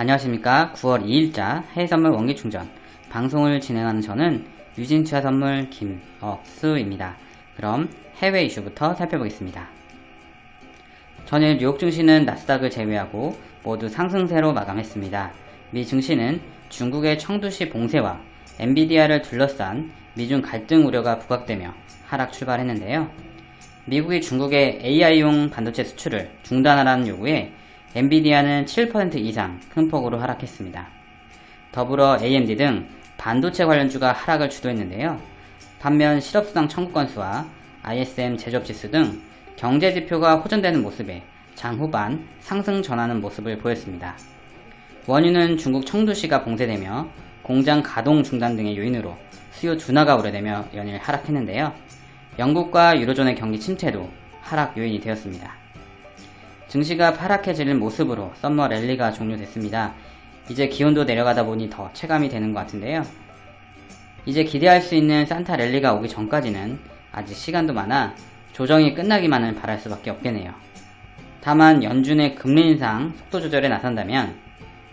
안녕하십니까 9월 2일자 해외선물 원기충전 방송을 진행하는 저는 유진투자선물 김억수입니다. 그럼 해외 이슈부터 살펴보겠습니다. 전일 뉴욕 증시는 나스닥을 제외하고 모두 상승세로 마감했습니다. 미 증시는 중국의 청두시 봉쇄와 엔비디아를 둘러싼 미중 갈등 우려가 부각되며 하락 출발했는데요. 미국이 중국의 AI용 반도체 수출을 중단하라는 요구에 엔비디아는 7% 이상 큰 폭으로 하락했습니다. 더불어 AMD 등 반도체 관련주가 하락을 주도했는데요. 반면 실업수당 청구 건수와 ISM 제조업 지수 등 경제지표가 호전되는 모습에 장후반 상승 전하는 모습을 보였습니다. 원유는 중국 청두시가 봉쇄되며 공장 가동 중단 등의 요인으로 수요 둔화가 우려되며 연일 하락했는데요. 영국과 유로존의 경기 침체도 하락 요인이 되었습니다. 증시가 파랗게지는 모습으로 summer 랠리가 종료됐습니다. 이제 기온도 내려가다 보니 더 체감이 되는 것 같은데요. 이제 기대할 수 있는 산타 랠리가 오기 전까지는 아직 시간도 많아 조정이 끝나기만을 바랄 수밖에 없겠네요. 다만 연준의 금리 인상 속도 조절에 나선다면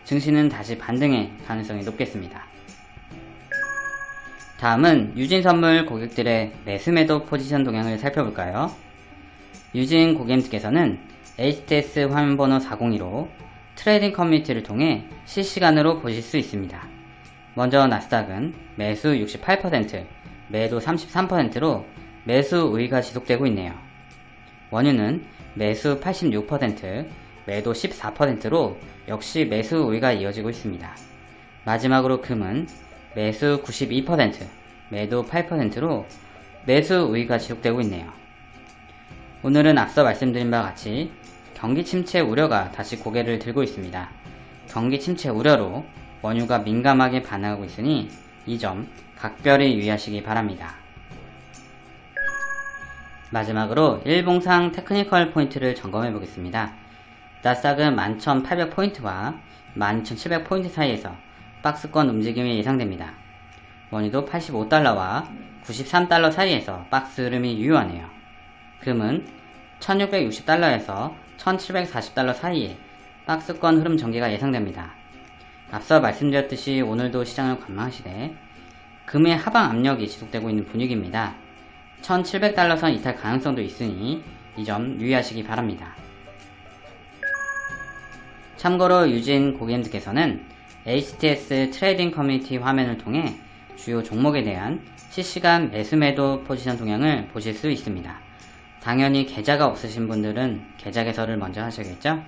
증시는 다시 반등의 가능성이 높겠습니다. 다음은 유진선물 고객들의 매수매도 포지션 동향을 살펴볼까요? 유진 고객님께서는 HTS 화면 번호 402로 trading 커뮤니티를 통해 실시간으로 보실 수 있습니다. 먼저 나스닥은 매수 68%, 매도 33%로 매수 우위가 지속되고 있네요. 원유는 매수 86%, 매도 14%로 역시 매수 우위가 이어지고 있습니다. 마지막으로 금은 매수 92%, 매도 8%로 매수 우위가 지속되고 있네요. 오늘은 앞서 말씀드린 바와 같이 경기 침체 우려가 다시 고개를 들고 있습니다. 경기 침체 우려로 원유가 민감하게 반응하고 있으니 이 점 각별히 유의하시기 바랍니다. 마지막으로 일봉상 테크니컬 포인트를 점검해 보겠습니다. 나스닥은 11,800포인트와 12,700포인트 사이에서 박스권 움직임이 예상됩니다. 원유도 85달러와 93달러 사이에서 박스 흐름이 유효하네요. 금은 1660달러에서 1740달러 사이에 박스권 흐름 전개가 예상됩니다. 앞서 말씀드렸듯이 오늘도 시장을 관망하시되 금의 하방 압력이 지속되고 있는 분위기입니다. 1700달러 선 이탈 가능성도 있으니 이 점 유의하시기 바랍니다. 참고로 유진 고객님들께서는 HTS trading 커뮤니티 화면을 통해 주요 종목에 대한 실시간 매수매도 포지션 동향을 보실 수 있습니다. 당연히 계좌가 없으신 분들은 계좌 개설을 먼저 하셔야겠죠?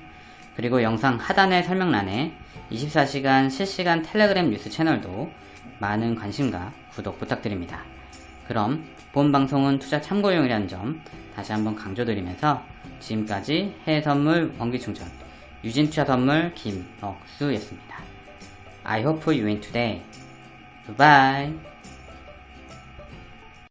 그리고 영상 하단의 설명란에 24시간 실시간 텔레그램 뉴스 채널도 많은 관심과 구독 부탁드립니다. 그럼 본 방송은 투자 참고용이라는 점 다시 한번 강조드리면서 지금까지 해외선물 원기충전 유진투자선물 김억수였습니다. I hope you win today. Bye.